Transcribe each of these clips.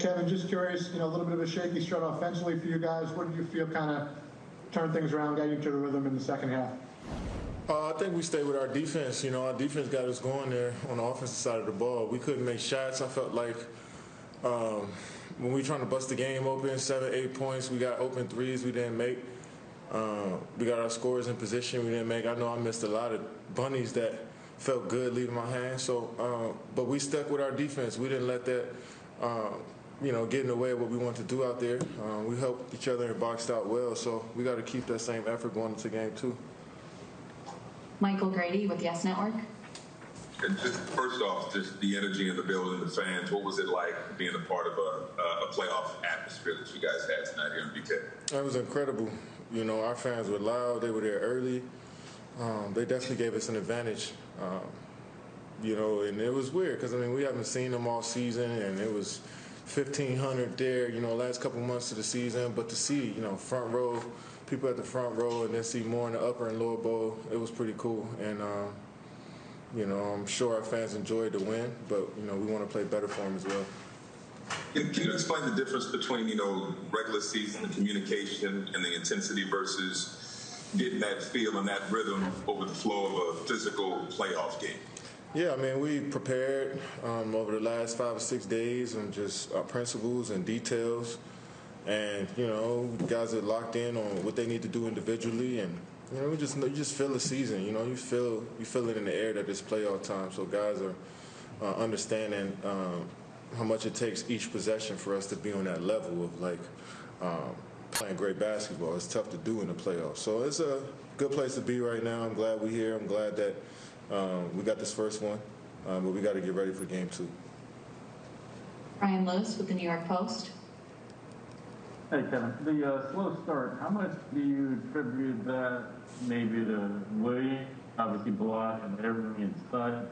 Kevin, just curious, you know, a little bit of a shaky start offensively for you guys. What did you feel kind of turn things around, got you to the rhythm in the second half? Uh, I think we stayed with our defense. You know, our defense got us going there on the offensive side of the ball. We couldn't make shots. I felt like um, when we were trying to bust the game open, seven, eight points, we got open threes we didn't make. Uh, we got our scores in position we didn't make. I know I missed a lot of bunnies that felt good leaving my hand. So, uh, but we stuck with our defense. We didn't let that, uh, you know, get in the way of what we want to do out there. Uh, we helped each other and boxed out well. So we got to keep that same effort going into game two. Michael Grady with Yes Network. And just first off, just the energy in the building, the fans. What was it like being a part of a, a playoff atmosphere that you guys had tonight here in BK? It was incredible. You know, our fans were loud. They were there early. Um, they definitely gave us an advantage. Um, you know, and it was weird because I mean we haven't seen them all season, and it was 1,500 there. You know, last couple months of the season, but to see you know front row people at the front row, and then see more in the upper and lower bowl, it was pretty cool. And um, you know, I'm sure our fans enjoyed the win, but you know we want to play better for them as well. Can, can you explain the difference between you know regular season the communication and the intensity versus getting that feel and that rhythm over the flow of a physical playoff game? Yeah, I mean, we prepared um, over the last five or six days on just our principles and details. And, you know, guys are locked in on what they need to do individually. And, you know, we just you just feel the season. You know, you feel you feel it in the air that it's playoff time. So guys are uh, understanding um, how much it takes each possession for us to be on that level of, like, um, playing great basketball. It's tough to do in the playoffs. So it's a good place to be right now. I'm glad we're here. I'm glad that um, we got this first one, um, but we got to get ready for game two. Brian Lewis with the New York Post. Hey Kevin, the uh, slow start. How much do you attribute that maybe to Willie, obviously block and everything inside?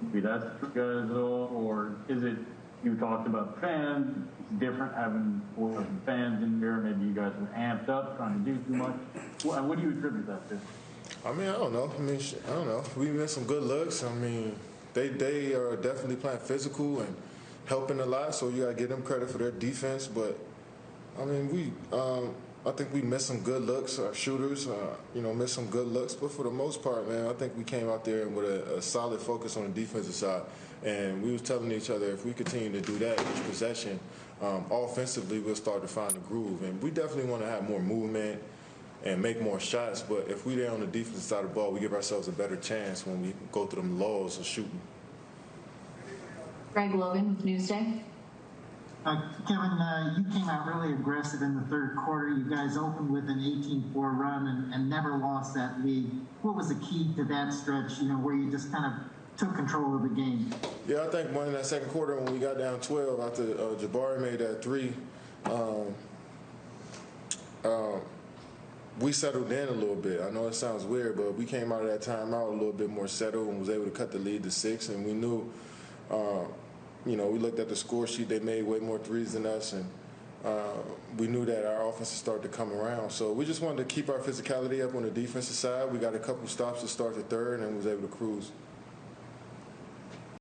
Maybe that's true guys at or is it you talked about fans. It's different having four fans in here. Maybe you guys were amped up trying to do too much. What, what do you attribute that to? I mean, I don't know. I mean, I don't know. We missed some good looks. I mean, they they are definitely playing physical and helping a lot. So you got to give them credit for their defense. But I mean, we um, I think we missed some good looks. Our shooters, uh, you know, missed some good looks. But for the most part, man, I think we came out there with a, a, solid focus on the defensive side. And we was telling each other if we continue to do that each possession, um, offensively we'll start to find a groove. And we definitely want to have more movement and make more shots. But if we're there on the defensive side of the ball, we give ourselves a better chance when we go through them laws of shooting. Greg Logan with Newsday. Uh, Kevin, uh, you came out really aggressive in the third quarter. You guys opened with an 18-4 run and, and, never lost that lead. What was the key to that stretch? You know, where you just kind of took control of the game. Yeah, I think one in that second quarter when we got down 12 after uh, Jabari made that three. Um, uh, we settled in a little bit. I know it sounds weird, but we came out of that timeout a little bit more settled and was able to cut the lead to six. And we knew uh, you know, we looked at the score sheet. They made way more threes than us, and uh, we knew that our offense started to come around. So we just wanted to keep our physicality up on the defensive side. We got a couple stops to start the third, and was able to cruise.